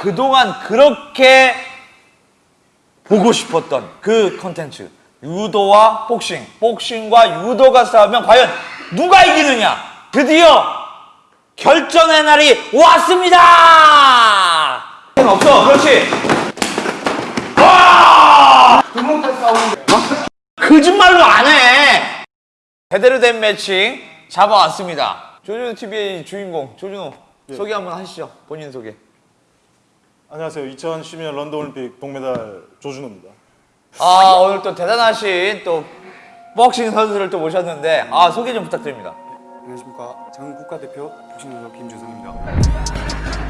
그동안 그렇게 보고 싶었던 그 컨텐츠. 유도와 복싱. 복싱과 유도가 싸우면 과연 누가 이기느냐? 드디어 결전의 날이 왔습니다! 없어. 그렇지. 거짓말로 안 해! 제대로 된 매칭 잡아왔습니다. 조준호 TV의 주인공. 조준호 소개 한번 하시죠 본인 소개 안녕하세요. 2012년 런던 올림픽 동메달 조준호입니다. 아 오늘 또 대단하신 또 복싱 선수를 또 모셨는데 아 소개 좀 부탁드립니다. 안녕하십니까 전 국가대표 복싱 선수 김주성입니다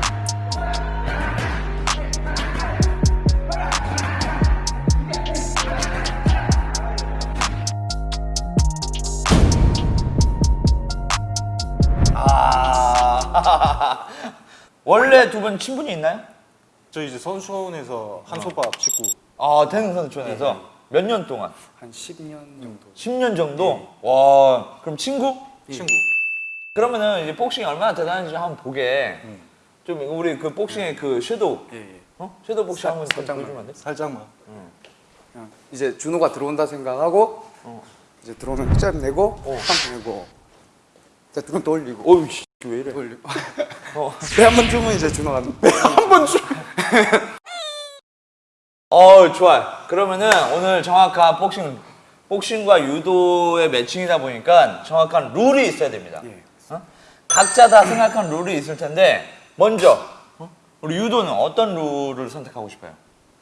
아 원래 두 분 친분이 있나요? 저 이제 선수원에서 한솥밥 식구 아 태능 선수촌에서? 몇 년 동안? 한 10년 정도. 10년 정도? 와 그럼 친구? 친구. 그러면은 이제 복싱이 얼마나 대단한지 한번 보게. 좀 우리 그 복싱의 그 섀도우. 예 예. 어? 섀도우 복싱 한번 좀 살짝만. 보여주면 안 돼? 살짝만. 그냥 이제 준호가 들어온다 생각하고 이제 들어오면 잽 내고 한 내고. 자 두번 또 올리고. 어우 씨, 왜 이래? 올리고 배한번 주면 이제 준호가 어 좋아요. 그러면은 오늘 정확한 복싱 복싱과 유도의 매칭이다 보니까 정확한 룰이 있어야 됩니다. 예. 어? 각자 다 생각한 룰이 있을 텐데 먼저 어? 우리 유도는 어떤 룰을 선택하고 싶어요?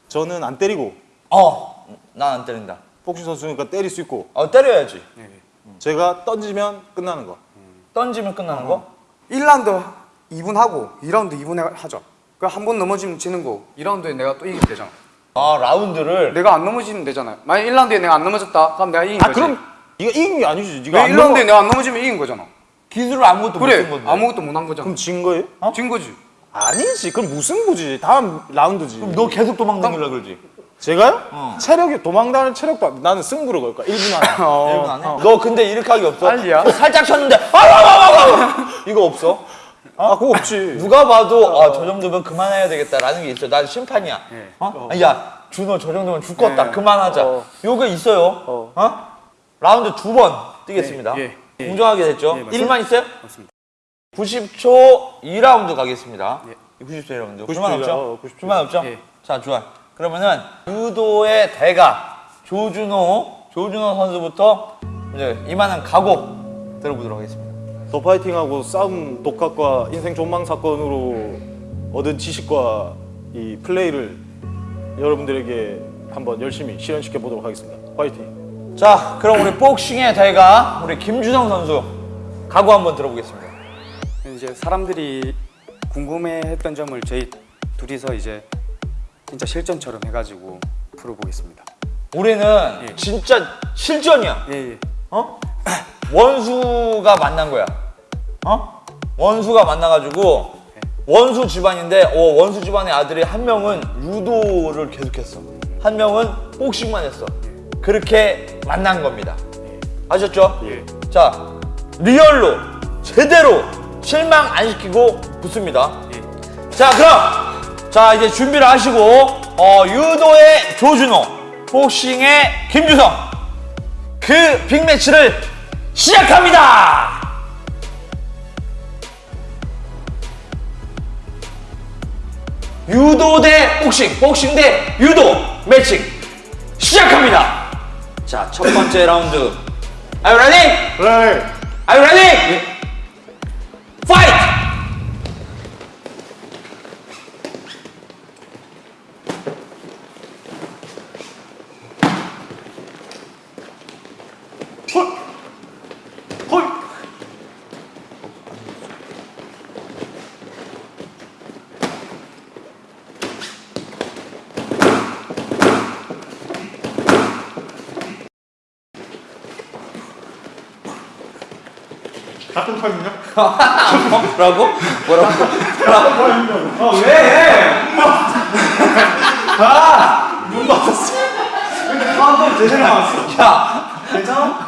저는 안 때리고 어, 난 안 때린다. 복싱 선수니까 때릴 수 있고 어 때려야지. 제가 던지면 끝나는 거. 던지면 끝나는 거? 1라운드 2분 하고 2라운드 2분 하죠 그 한 번 넘어지면 지는 거 2라운드에 내가 또 이기면 되잖아 아 라운드를 내가 안 넘어지면 되잖아요 만약 1라운드에 내가 안 넘어졌다 그럼 내가 이긴 아 거지 그럼 네가 이긴 게 아니지. 네가 왜안 1라운드에 넘어. 내가 안 넘어지면 이긴 거잖아 기술을 아무것도 그래 건데. 아무것도 못 한 거잖아 그럼 진 거예요? 진 거지 아니지. 그럼 무슨 구지. 다음 라운드지. 그럼 너 계속 도망다니려 그러지? 제가요? 어. 체력이 도망다니는 체력도 안- 나는 승부를 걸 거야. 1분 안에. 어. 안에? 너 근데 이렇게 하기 없어? 빨리야. 살짝 쳤는데 아와와와와 이거 없어? 아 그거 없지. 누가 봐도 아 저 정도면 그만해야 되겠다라는 게 있어. 난 심판이야. 예. 어? 아, 야 준호 저 정도면 죽겠다. 예. 그만하자. 어. 요거 있어요. 어? 어. 라운드 두 번 뛰겠습니다. 예, 예. 공정하게 됐죠? 예, 맞습니다. 1만 있어요? 맞습니다 90초 2라운드 가겠습니다. 예. 90초 2라운드. 90초 불만 없죠? 어, 90초. 불만 없죠? 예. 자, 좋아. 그러면은 유도의 대가 조준호, 조준호 선수부터 이제 이만한 각오 들어보도록 하겠습니다. 더 파이팅하고 싸움 독학과 인생 존망 사건으로 얻은 지식과 이 플레이를 여러분들에게 한번 열심히 실현시켜 보도록 하겠습니다. 파이팅. 자, 그럼 우리 복싱의 대가 우리 김주성 선수 각오 한번 들어보겠습니다. 이제 사람들이 궁금해했던 점을 저희 둘이서 이제 진짜 실전처럼 해가지고 풀어보겠습니다. 우리는 예. 진짜 실전이야. 예, 예. 어? 원수가 만난 거야. 어? 원수가 만나가지고 원수 집안인데 어, 원수 집안의 아들이 한 명은 유도를 계속했어. 한 명은 복싱만 했어. 그렇게 만난 겁니다. 아셨죠? 예. 자, 리얼로 제대로 실망 안 시키고 붙습니다. 자, 그럼 자 이제 준비를 하시고 어, 유도의 조준호, 복싱의 김주성 그 빅매치를 시작합니다. 유도 대 복싱, 복싱 대 유도 매칭 시작합니다. 자, 첫 번째 라운드. Are you ready? 그래. Are you ready? Fight! 같은 판이냐? 뭐라고? 뭐라고? 아 왜? 아눈 맞았어. 한번 제대로 맞았어. 야,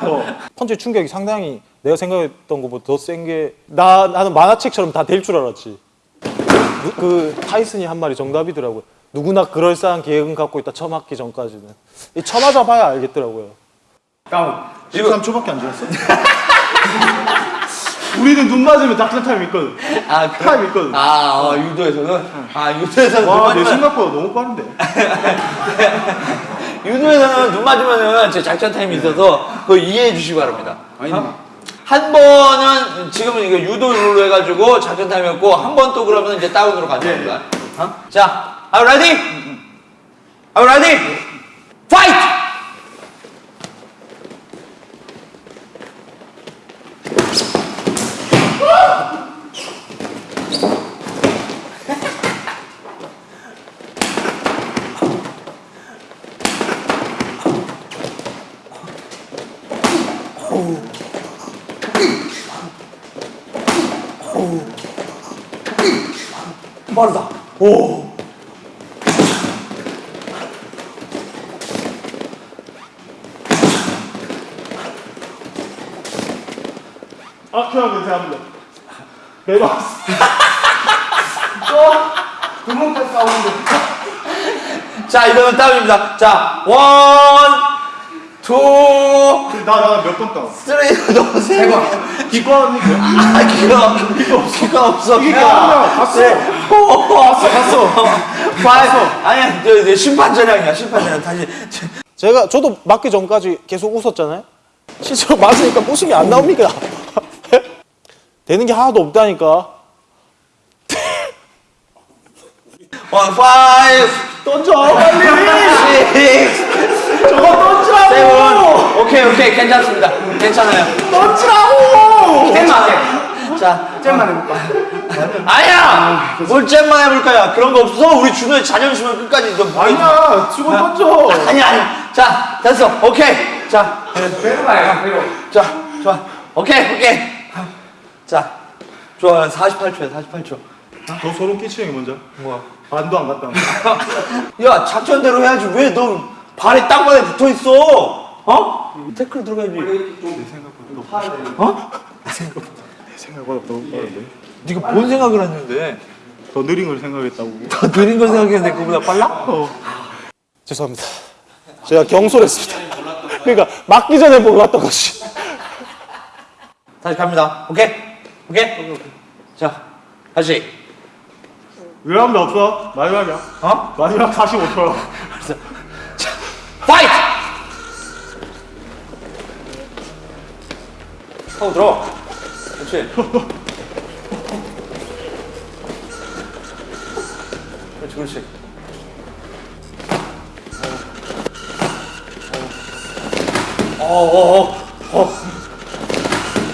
어. 펀치 충격이 상당히 내가 생각했던 것보다 더 센 게 나 나는 만화책처럼 다 될 줄 알았지. 누- 그 타이슨이 한 말이 정답이더라고요. 누구나 그럴싸한 계획은 갖고 있다. 처맞기 전까지는. 이 처맞아 봐야 알겠더라고요. 다운 13초밖에 안 지났어? 우리는 눈 맞으면 작전 타임 있거든. 아, 그, 타임 있거든. 아, 어, 유도에서는? 아, 유도에서는 눈 와, 내 생각보다 너무 빠른데. 유도에서는 눈 맞으면은 제 작전 타임이 있어서 그거 이해해 주시기 바랍니다. 아니 한 번은 지금은 이거 유도 룰로 해가지고 작전 타임이었고 한 번 또 그러면 이제 다운으로 가는 겁니다. 어? 자, ready? Are you ready? Fight! 빠르다. 오. 아, 그냥 괜찮습니다. 대박. 두목대 싸우는데 자, 이거는 다운입니다. 자, 원, 투, 나, 나몇번 따? 쓰리, 너무 세 번. 기권이 아, 기가, 기가 없어. 기가. 아니야. 봤어. 봤어, 봤어. 봤어. 아니야, 저, 저 심판 전략이야, 심판 전략. 다시. 제가 저도 맞기 전까지 계속 웃었잖아요. 실제로 맞으니까 웃음이 안 나옵니까? 되는 게 하나도 없다니까. one, five, 던져 빨리. 식스, 저거 던지라고. seven. 오케이, 오케이. 괜찮습니다. 괜찮아요. 던지라고. 잼만. 자, 잼만 해볼까? 아니야! 뭘 잼만 해볼까요? 그런 거 없어. 우리 준호의 자존심을 끝까지 좀. 아니야, 수건 던져. 아니, 아니. 자, 됐어. 오케이. 자, 배워봐요 배워 자, 좋아. 오케이, 오케이. 자, 좋아. 48초야, 48초. 더 소름 끼치는 게 뭔지 알아? 뭐야? 반도 안 갔다. 야, 작전대로 해야지. 왜 너 발이 땅바닥에 붙어 있어? 어? 태클 들어가야지. 어? 생각보다 너무 빠른데. 네가 뭔 생각을 했는데? 더 느린 걸 생각했다고. 더 느린 걸 생각했는데 그보다 빨라? 죄송합니다. 제가 경솔했습니다. 그러니까 맞기 전에 몰랐던 것이. 다시 갑니다. 오케이? 오케이? 자, 다시. 위험도 없어. 마지막이야. 어? 마지막 45초. 파이트! 하고 들어. 그렇지. 그렇지, 그렇지. 어, 어, 어, 어.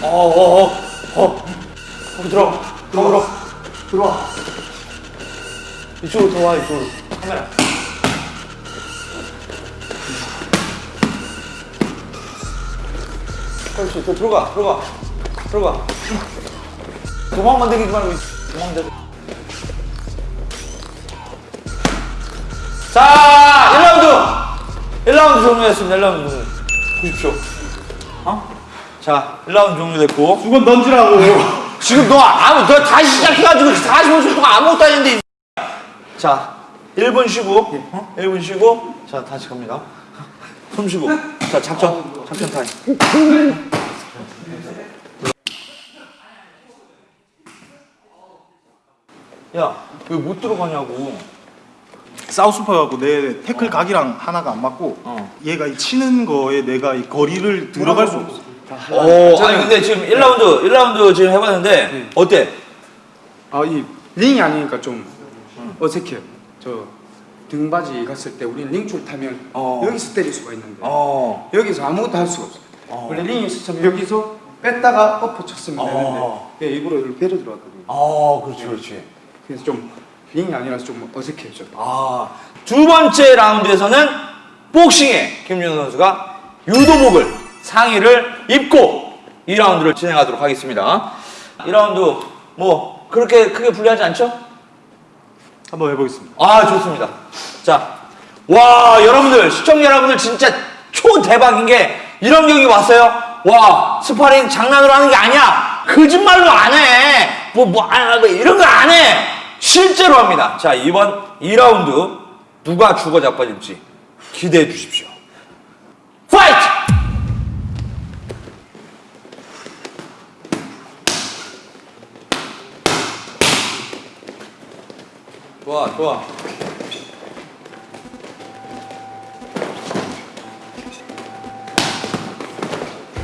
어, 어, 어, 어. 하고 들어. 하고 들어. 들어와. 이쪽으로 더 와, 이쪽으로. 카메라. 그렇지, 더 들어가, 들어가, 들어가. 도망 만들기 말고 도망 들. 자, 1라운드, 1라운드 종료했습니다. 1라운드 종료. 보십시오. 어? 자, 1라운드 종료됐고. 수건 던지라고. 지금 너 아무, 너 다시 시작해가지고 45초 동안 아무것도 안 했는데. 자, 1분 쉬고, 어? 1분 쉬고, 자, 다시 갑니다. 숨 쉬고. 자, 작전, 작전 타임. 야, 왜 못 들어가냐고. 사우스파하고 내 태클 각이랑 하나가 안 맞고 어. 얘가 이 치는 거에 내가 이 거리를 들어갈 수 없어. 오, 아니, 근데 지금 1라운드, 1라운드 지금 해봤는데, 어때? 아이 링이 아니니까 좀 어색해요 저 등받이 갔을 때 우리는 링줄 타면 어. 여기서 때릴 수가 있는데 어. 여기서 아무것도 할 수가 없어요 원래 링이 있었으면 여기서 뺐다가 엎어 쳤으면 어. 되는데 예, 일부러 여기로 배려 들어갔거든요 아, 그렇지, 그렇지. 그래서 좀 링이 아니라서 좀 어색해요 저 아, 두 번째 라운드에서는 복싱의 김윤호 선수가 유도복을 상의를 입고 2라운드를 진행하도록 하겠습니다. 2라운드 뭐 그렇게 크게 불리하지 않죠? 한번 해보겠습니다. 아, 좋습니다. 자, 와, 여러분들, 시청자 여러분들 진짜 초대박인 게 이런 경기 왔어요? 와, 스파링 장난으로 하는 게 아니야. 거짓말로 안 해. 뭐, 뭐, 아, 뭐 이런 거 안 해. 실제로 합니다. 자, 이번 2라운드 누가 죽어 자빠질지 기대해 주십시오. Fight! 좋아, 좋아.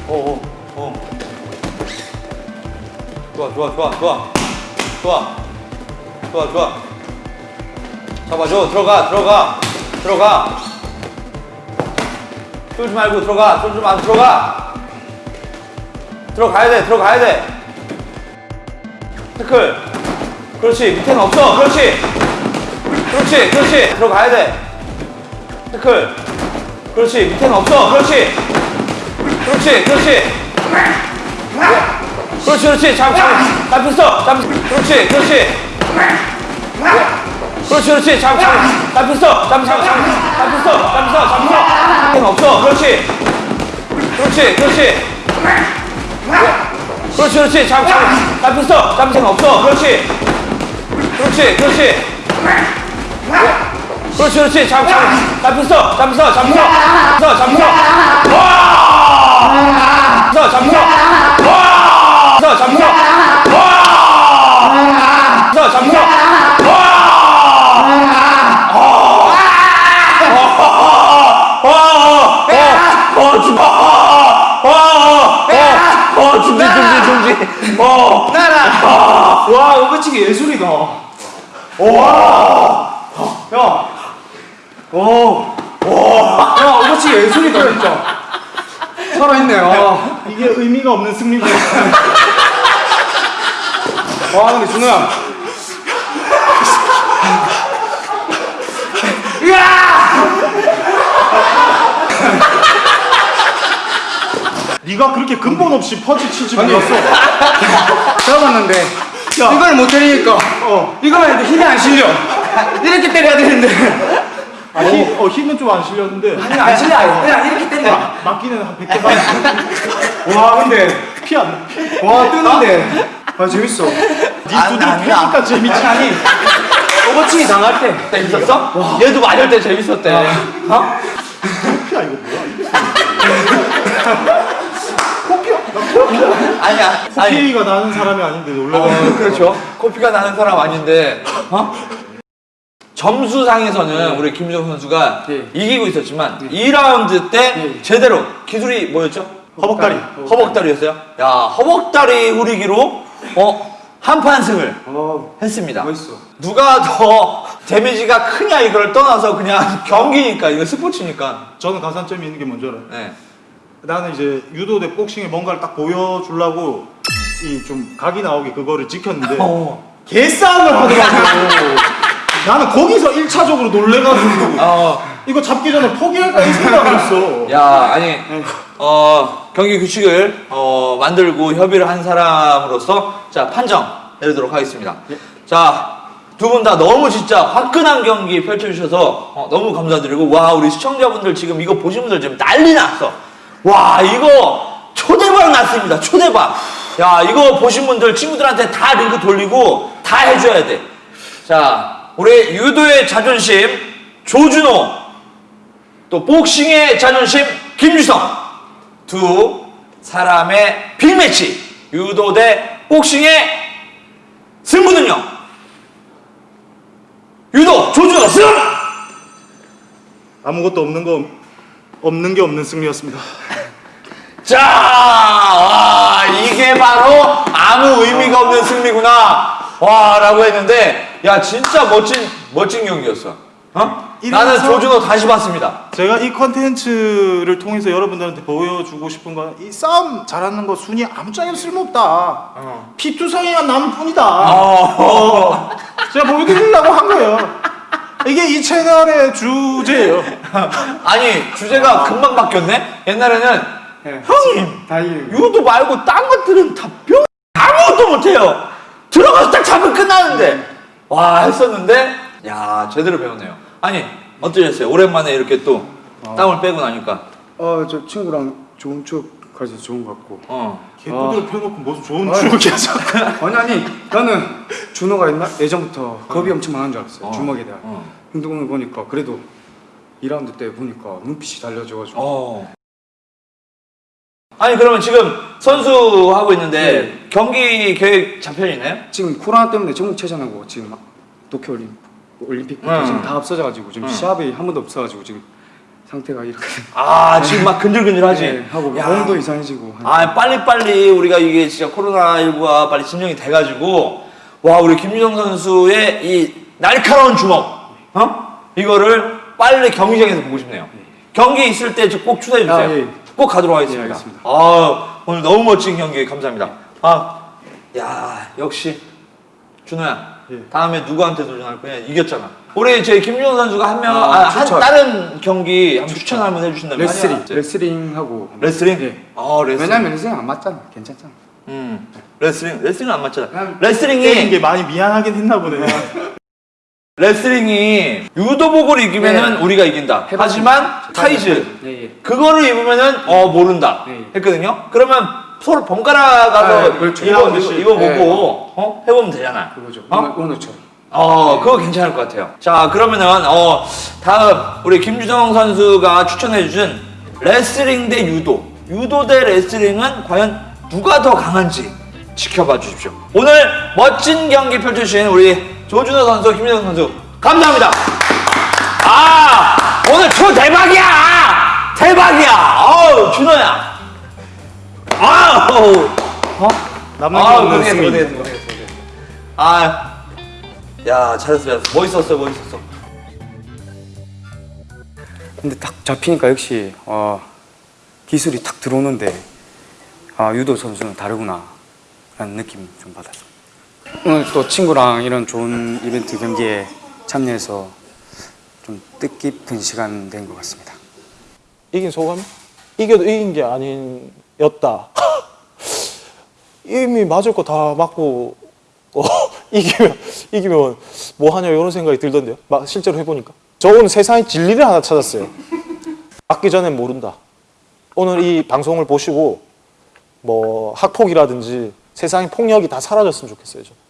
오, 오, 오. 좋아, 좋아, 좋아, 좋아. 좋아. 좋아, 좋아. 잡아줘. 들어가, 들어가. 들어가. 쫄지 말고 들어가. 쫄지 말고 들어가. 들어가야 돼, 들어가야 돼. 태클. 그렇지, 밑에는 없어. 그렇지. 그렇지, 그렇지. 들어가야 돼. 태클. 그렇지, 밑에는 없어. 그렇지. 그렇지, 그렇지. 그렇지, 그렇지. 잡, 잡, 잡혔어. 잡, 그렇지, 그렇지. 그렇지, 그렇지. 잡, 잡, 잡혔어. 잡혔어. 잡혔어, 잡혔어. 밑에는 없어. 그렇지. 그렇지, 그렇지. 그렇지, 그렇지. 잡, 잡, 잡혔어. 잡힌 없어. 그렇지. 그렇지, 그렇지. 그렇지, 그렇지. 잡, 잡, 잡혔어. 잡혔어, 잡혔어. 잡혔어, 잡혔어. 와! 잡혔어, 잡혔어. 와! 잡혔어, 잡혔어. 와! 잡혔어, 잡혔어. 와! 와! 어, 죽어. 어, 어, 어, 어, 중지, 중지, 중지. 어. 나라. 와, 오버치기 예술이다. 와. 야. 오. 와. 야, 오버치기 예술이다, 진짜. 살아있네요. 이게 의미가 없는 승리가 와 근데 준호야. 네가 그렇게 근본 없이 퍼지 치지 몰랐어. 잡았는데 이걸 못 때리니까 어. 이거만 해도 힘이 안 실려. 이렇게 때려야 되는데 아, 힘, 어, 힘은 좀 안 실렸는데 힘이 안 실려. 그냥 이렇게 때려. 맞기는 한 100개 맞 와 근데 피안 피. 와 뜨는데 아 재밌어. 네 두드려 패니까 재밌지. 아니 오버치기 당할 때 재밌었어? 얘도 맞을 때 재밌었대. 어? 피야 이거 뭐야? 아니야. 아니. 피가 나는 사람이 아닌데 놀라가. 어, 그렇죠. 코피가 나는 사람 아닌데, 어? 점수상에서는 우리 김정 선수가 예. 이기고 있었지만 2라운드 때 제대로 기술이 뭐였죠? 허벅다리. 허벅다리였어요. 야, 허벅다리 후리기로 어, 한판 승을 어 했습니다. 멋있어. 누가 더 데미지가 크냐 이걸 떠나서 그냥 경기니까 이거 스포츠니까. 저는 가산점이 있는 게 뭔지 알아요? 네. 나는 이제 유도 대 복싱에 뭔가를 딱 보여주려고 이 좀 각이 나오게 그거를 지켰는데 어. 개싸움을 하더라고. 나는 거기서 1차적으로 놀래가지고 어. 이거 잡기 전에 포기할까 이 생각을 했어. 야, 아니, 어, 경기 규칙을 어, 만들고 협의를 한 사람으로서 자 판정 내리도록 하겠습니다. 자, 두분다 너무 진짜 화끈한 경기 펼쳐주셔서 어, 너무 감사드리고 와 우리 시청자분들 지금 이거 보신 분들 지금 난리 났어. 와 이거 초대박 났습니다. 초대박. 야 이거 보신 분들 친구들한테 다 링크 돌리고 다 해줘야 돼. 자 우리 유도의 자존심 조준호 또 복싱의 자존심 김주성 두 사람의 빅매치 유도 대 복싱의 승부는요 유도 조준호 승! 아무것도 없는 거 없는 게 없는 승리였습니다. 자, 와, 이게 바로 아무 의미가 없는 승리구나. 와, 라고 했는데, 야, 진짜 멋진, 멋진 경기였어. 어? 나는 조준호 다시 봤습니다. 제가 이 컨텐츠를 통해서 여러분들한테 보여주고 싶은 건 이 싸움 잘하는 거 순위 아무 짝에도 쓸모없다. 피투성이만 남을 뿐이다. 어. 제가 보여드리려고 한 거예요. 이게 이 채널의 주제예요. 아니, 주제가 금방 바뀌었네? 옛날에는, 형님, 다행이에요. 유도 말고 딴 것들은 다 뿅! 아무것도 못해요. 들어가서 딱 잡으면 끝나는데. 와, 했었는데, 야, 제대로 배웠네요. 아니, 어떠셨어요? 오랜만에 이렇게 또 땀을 빼고 나니까. 어저 친구랑 좋은 추억 가지 좋은 것 같고. 어. 개구들 펴놓고 무슨 좋은 아유. 추억이야. 아니 아니 나는 준호가 옛날 예전부터 겁이 엄청 많은 줄 알았어요. 어. 주먹에 대한. 어. 근데 오늘 보니까 그래도 2라운드 때 보니까 눈빛이 달려져가지고. 어. 아니 그러면 지금 선수 하고 있는데 경기 계획 잡혀 있나요? 지금 코로나 때문에 전국 체전하고 지금 막 도쿄 올림 올림픽부터 음. 지금 다 없어져가지고 지금 음. 시합이 한 번도 없어가지고 지금 상태가 이렇게 아 지금 막 근질근질하지. 네, 하고 야. 몸도 이상해지고. 아 빨리 빨리 우리가 이게 진짜 코로나 19가 빨리 진정이 돼가지고 와 우리 김유정 선수의 이 날카로운 주먹, 어? 이거를 빨리 경기장에서 보고 싶네요. 경기 있을 때꼭 추천해 주세요. 아, 예. 꼭 가도록 하겠습니다. 예. 아 오늘 너무 멋진 경기 감사합니다. 아, 야 역시 준호야. 예. 다음에 누구한테 도전할 거냐? 이겼잖아. 우리 제 김유정 선수가 한 명, 아, 아, 한. 다른 경기 한번 추천 한번 해주신다면 레슬링 레슬링 하고. 레슬링? 네. 아 레슬링. 왜냐면 레슬링 안 맞잖아. 괜찮잖아. 음. 레슬링 레슬링은 안 맞잖아. 레슬링이 게 많이 미안하긴 했나 보네. 레슬링이 유도복을 입으면은 네. 우리가 이긴다. 해봤습니다. 하지만 타이즈 예, 예. 그거를 입으면은 어 모른다. 네. 했거든요. 그러면 서로 번갈아 가서 네, 그렇죠. 입어 이해하고 입어, 있지. 입어보고 네. 어 해보면 되잖아. 그거죠. 어? 오늘 오늘처럼. 어, 그거 괜찮을 것 같아요. 자, 그러면은, 어, 다음, 우리 김주정 선수가 추천해주신 레슬링 대 유도. 유도 대 레슬링은 과연 누가 더 강한지 지켜봐 주십시오. 오늘 멋진 경기 펼쳐주신 우리 조준호 선수, 김주정 선수, 감사합니다. 아, 오늘 초 대박이야! 대박이야! 어우, 준호야! 아우! 어? 남는 아, 게 없는 모르겠어. 아, 야, 잘했어, 잘했어. 멋있었어, 멋있었어. 근데 딱 잡히니까 역시 어, 기술이 탁 들어오는데 아 유도 선수는 다르구나 라는 느낌 좀 받았어요 오늘 또 친구랑 이런 좋은 이벤트 경기에 참여해서 좀 뜻깊은 시간 된 것 같습니다 이긴 소감? 이겨도 이긴 게 아니었다. 이미 맞을 거 다 맞고 어, 이기면 이기면 뭐 하냐 이런 생각이 들던데요. 막 실제로 해보니까. 저 오늘 세상의 진리를 하나 찾았어요. 맞기 전엔 모른다. 오늘 이 방송을 보시고 뭐 학폭이라든지 세상의 폭력이 다 사라졌으면 좋겠어요. 저.